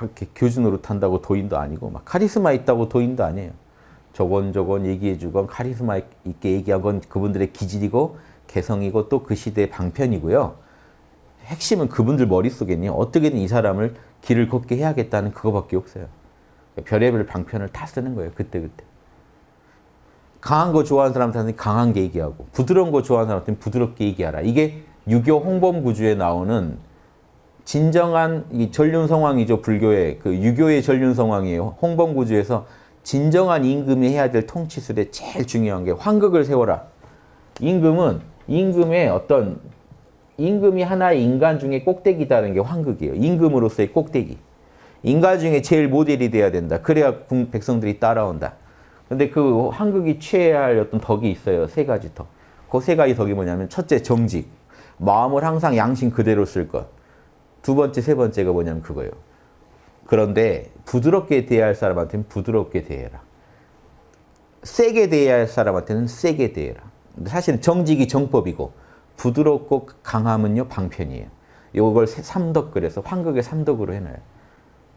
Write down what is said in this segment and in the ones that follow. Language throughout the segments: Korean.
이렇게 교주 노릇한다고 도인도 아니고 막 카리스마 있다고 도인도 아니에요. 저건 저건 얘기해주건 카리스마 있게 얘기한 건 그분들의 기질이고 개성이고 또 그 시대의 방편이고요. 핵심은 그분들 머릿속에는 어떻게든 이 사람을 길을 걷게 해야겠다는 그거밖에 없어요. 별의별 방편을 다 쓰는 거예요. 그때그때. 강한 거 좋아하는 사람한테는 강한 게 얘기하고 부드러운 거 좋아하는 사람한테는 부드럽게 얘기하라. 이게 유교 홍범구주에 나오는 진정한 이 전륜성왕이죠. 불교의 그 유교의 전륜성왕이에요. 홍범구주에서 진정한 임금이 해야 될 통치술에 제일 중요한 게 환극을 세워라. 임금은 임금의 어떤 임금이 하나의 인간 중에 꼭대기다는 게 환극이에요. 임금으로서의 꼭대기. 인간 중에 제일 모델이 돼야 된다. 그래야 백성들이 따라온다. 근데 그 환극이 취해야 할 어떤 덕이 있어요. 세 가지 덕. 그 세 가지 덕이 뭐냐면 첫째 정직. 마음을 항상 양심 그대로 쓸 것. 두 번째, 세 번째가 뭐냐면 그거예요. 그런데 부드럽게 대해야 할 사람한테는 부드럽게 대해라. 세게 대해야 할 사람한테는 세게 대해라. 사실 정직이 정법이고 부드럽고 강함은요 방편이에요. 이걸 삼덕 그래서 환극의 삼덕으로 해놔요.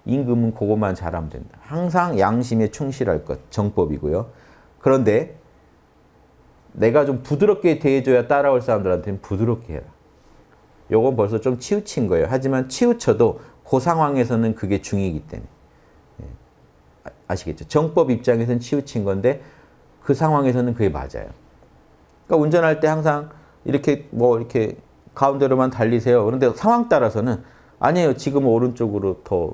임금은 그것만 잘하면 된다. 항상 양심에 충실할 것 정법이고요. 그런데 내가 좀 부드럽게 대해줘야 따라올 사람들한테는 부드럽게 해라. 요건 벌써 좀 치우친 거예요. 하지만 치우쳐도 그 상황에서는 그게 중이기 때문에. 예. 아시겠죠? 정법 입장에서는 치우친 건데 그 상황에서는 그게 맞아요. 그러니까 운전할 때 항상 이렇게 뭐 이렇게 가운데로만 달리세요. 그런데 상황 따라서는 아니에요. 지금 오른쪽으로 더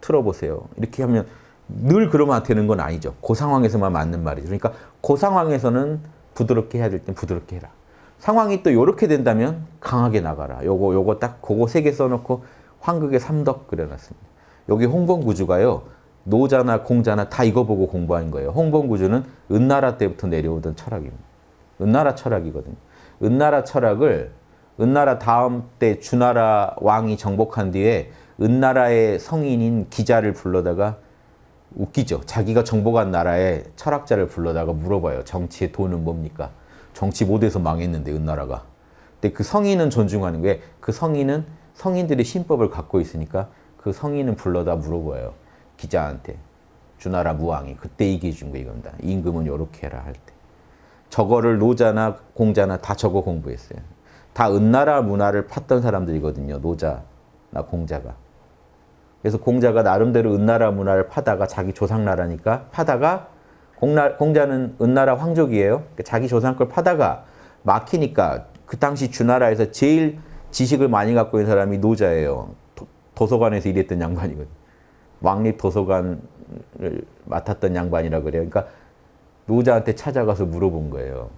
틀어보세요. 이렇게 하면 늘 그러면 되는 건 아니죠. 그 상황에서만 맞는 말이죠. 그러니까 그 상황에서는 부드럽게 해야 될 땐 부드럽게 해라. 상황이 또 이렇게 된다면 강하게 나가라. 요거 요거 딱 그거 세 개 써놓고 황극의 삼덕 그려놨습니다. 여기 홍범구주가요. 노자나 공자나 다 이거 보고 공부한 거예요. 홍범구주는 은나라 때부터 내려오던 철학입니다. 은나라 철학이거든요. 은나라 철학을 은나라 다음 때 주나라 왕이 정복한 뒤에 은나라의 성인인 기자를 불러다가 웃기죠. 자기가 정복한 나라의 철학자를 불러다가 물어봐요. 정치의 돈은 뭡니까? 정치 못해서 망했는데 은나라가. 근데 그 성인은 존중하는 게 그 성인은 성인들의 신법을 갖고 있으니까 그 성인은 불러다 물어봐요. 기자한테. 주나라 무왕이 그때 얘기해 준 거 이겁니다. 임금은 요렇게 해라 할 때. 저거를 노자나 공자나 다 저거 공부했어요. 다 은나라 문화를 팠던 사람들이거든요. 노자나 공자가. 그래서 공자가 나름대로 은나라 문화를 파다가 자기 조상나라니까 파다가 공나, 공자는 은나라 황족이에요. 자기 조상 걸 파다가 막히니까 그 당시 주나라에서 제일 지식을 많이 갖고 있는 사람이 노자예요. 도, 서관에서 일했던 양반이거든. 왕립 도서관을 맡았던 양반이라 그래요. 그러니까 노자한테 찾아가서 물어본 거예요.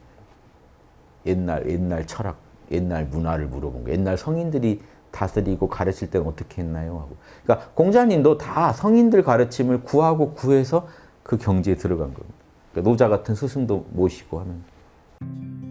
옛날 옛날 철학, 옛날 문화를 물어본 거예요. 옛날 성인들이 다스리고 가르칠 때는 어떻게 했나요? 하고. 그러니까 공자님도 다 성인들 가르침을 구하고 구해서 그 경지에 들어간 겁니다. 그러니까 노자 같은 스승도 모시고 하는.